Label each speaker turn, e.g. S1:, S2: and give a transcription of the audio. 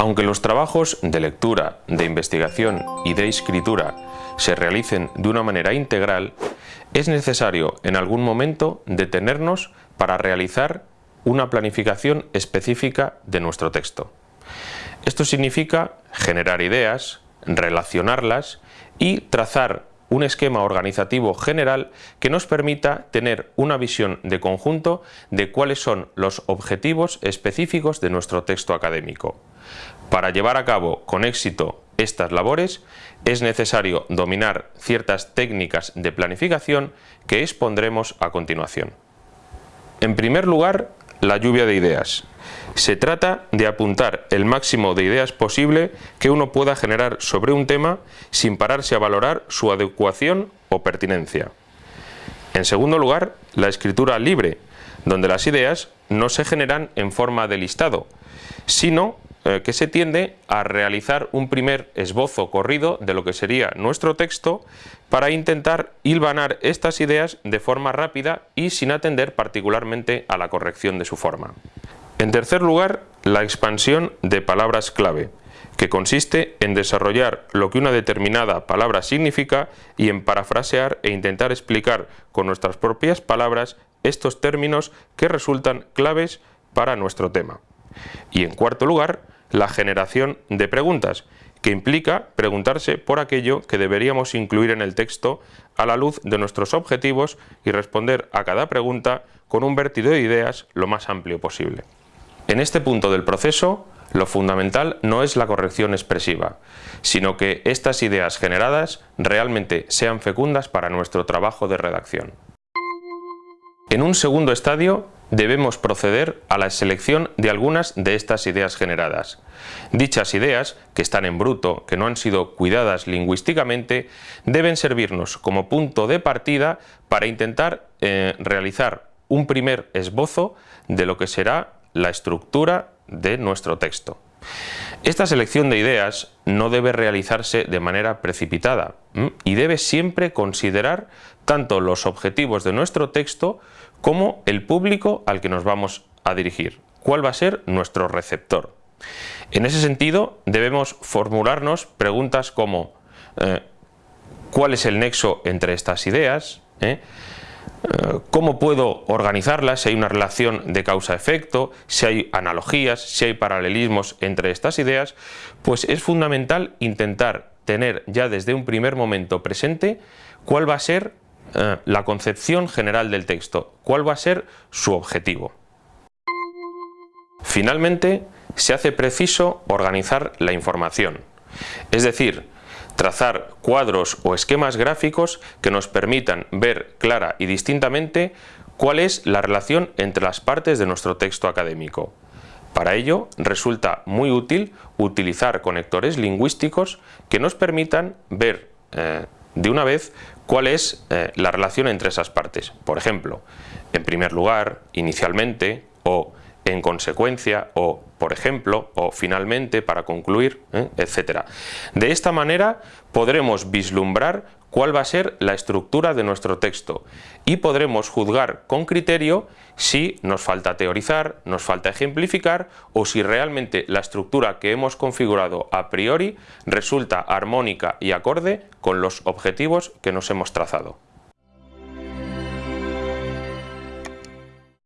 S1: Aunque los trabajos de lectura, de investigación y de escritura se realicen de una manera integral, es necesario en algún momento detenernos para realizar una planificación específica de nuestro texto. Esto significa generar ideas, relacionarlas y trazar un esquema organizativo general que nos permita tener una visión de conjunto de cuáles son los objetivos específicos de nuestro texto académico. Para llevar a cabo con éxito estas labores es necesario dominar ciertas técnicas de planificación que expondremos a continuación. En primer lugar, la lluvia de ideas. Se trata de apuntar el máximo de ideas posible que uno pueda generar sobre un tema sin pararse a valorar su adecuación o pertinencia. En segundo lugar, la escritura libre, donde las ideas no se generan en forma de listado, sino eh, que se tiende a realizar un primer esbozo corrido de lo que sería nuestro texto para intentar hilvanar estas ideas de forma rápida y sin atender particularmente a la corrección de su forma. En tercer lugar, la expansión de palabras clave, que consiste en desarrollar lo que una determinada palabra significa y en parafrasear e intentar explicar con nuestras propias palabras estos términos que resultan claves para nuestro tema. Y en cuarto lugar, la generación de preguntas, que implica preguntarse por aquello que deberíamos incluir en el texto a la luz de nuestros objetivos y responder a cada pregunta con un vertido de ideas lo más amplio posible. En este punto del proceso, lo fundamental no es la corrección expresiva, sino que estas ideas generadas realmente sean fecundas para nuestro trabajo de redacción. En un segundo estadio, debemos proceder a la selección de algunas de estas ideas generadas. Dichas ideas, que están en bruto, que no han sido cuidadas lingüísticamente, deben servirnos como punto de partida para intentar eh, realizar un primer esbozo de lo que será la estructura de nuestro texto. Esta selección de ideas no debe realizarse de manera precipitada y debe siempre considerar tanto los objetivos de nuestro texto como el público al que nos vamos a dirigir, cuál va a ser nuestro receptor. En ese sentido debemos formularnos preguntas como eh, ¿cuál es el nexo entre estas ideas? ¿Eh? Eh, cómo puedo organizarlas, si hay una relación de causa-efecto, si hay analogías, si hay paralelismos entre estas ideas, pues es fundamental intentar tener ya desde un primer momento presente cuál va a ser eh, la concepción general del texto, cuál va a ser su objetivo. Finalmente, se hace preciso organizar la información, es decir, trazar cuadros o esquemas gráficos que nos permitan ver clara y distintamente cuál es la relación entre las partes de nuestro texto académico. Para ello resulta muy útil utilizar conectores lingüísticos que nos permitan ver eh, de una vez cuál es eh, la relación entre esas partes. Por ejemplo, en primer lugar, inicialmente o en consecuencia o por ejemplo o finalmente para concluir, ¿eh? etcétera. De esta manera podremos vislumbrar cuál va a ser la estructura de nuestro texto y podremos juzgar con criterio si nos falta teorizar, nos falta ejemplificar o si realmente la estructura que hemos configurado a priori resulta armónica y acorde con los objetivos que nos hemos trazado.